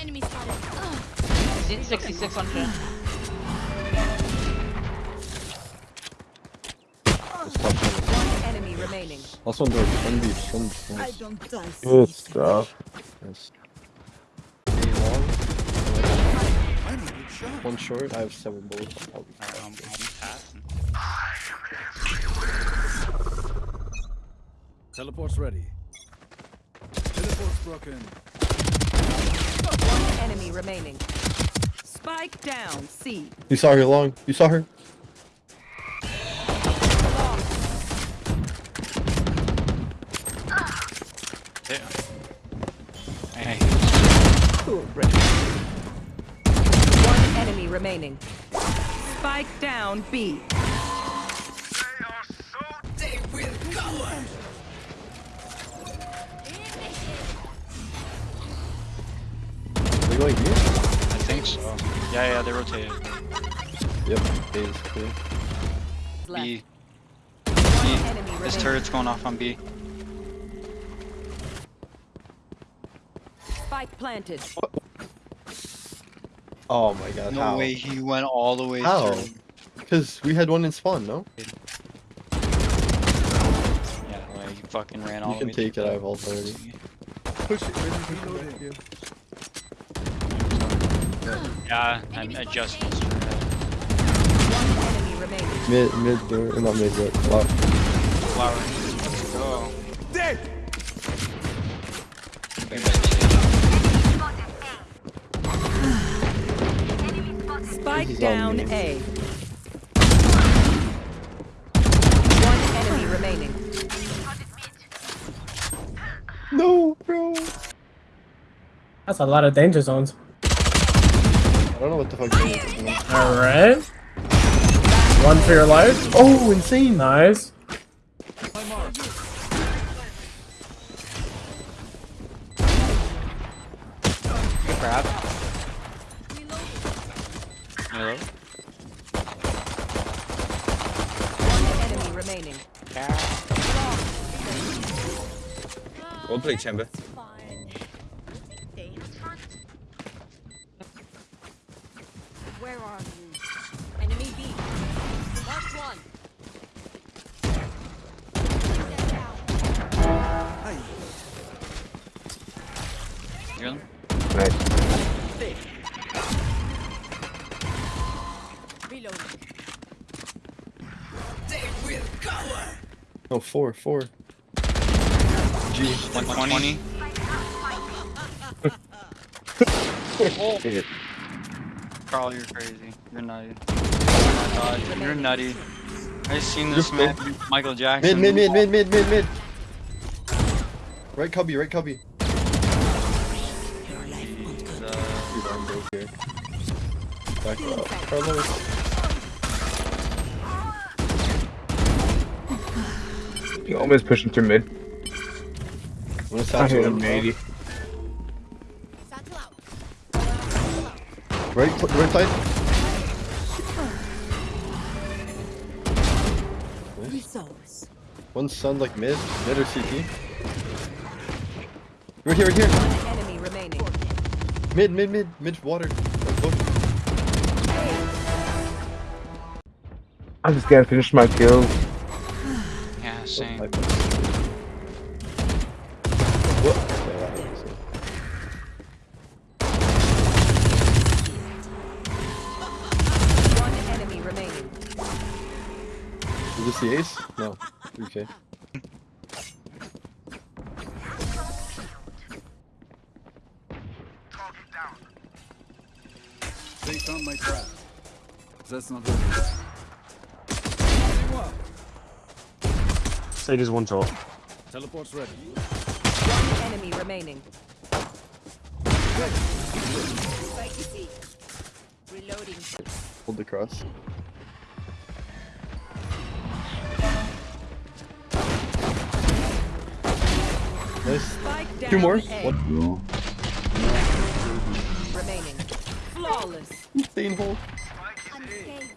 Enemy spotted. Ugh. 66 on shit. Enemy remaining. Last one door. One beach. One I don't die. Good stuff. nice. A long. One short. I have seven bullets. I'll be I'm, I'm passing. Teleport's ready. Teleport's broken. One enemy remaining. Spike down. C. You saw her long. You saw her. Yeah. Hey, One enemy remaining. Spike down. B. going here? I think so. Yeah, yeah, they rotated. Yep. A is clear. Left. B. This turret's going off on B. Spike planted. Oh my god. No how? way he went all the way How? through. Because we had one in spawn, no? Yeah, well, he fucking ran all You the can take it. I have ult already. Push it. Reloading. Yeah, I, Enemy I spotted just A. missed her head. One enemy remaining. Mid, mid door. Not mid, but lock. Flower. Let's go. Dead! Spike This is down on me. A. One enemy remaining. No, bro. That's a lot of danger zones. I don't know what the fuck. Alright. One for your life. Oh, insane. Nice. Grab. Hello? One enemy remaining. We'll play chamber. You hear them? Reloading. No, oh, four, four. G. 120. Shit. Carl, you're crazy. You're nutty. Oh my god, you're nutty. I seen this man, Michael Mid, Jackson. mid, mid, mid, mid, mid, mid. Right cubby, right cubby. Dude, broke here. Back up. Carlos. You almost pushing through mid. I'm gonna I satchel hit him. him, maybe. Satchel out. Right, right side. One sun like mid, mid or CT. Right here, right here. One enemy remaining. Mid, mid, mid, mid water. I just gotta finish my kills. Yeah, same. Like- What? Yeah, that makes sense. One enemy remaining. Is this the ace? No. Okay. They found my trap. That's not good. Sage is one shot. Teleport's ready. One enemy remaining. Spike Reloading. Hold the cross. Nice. Two more. A. One. Flawless. Insane hold. I'm scared.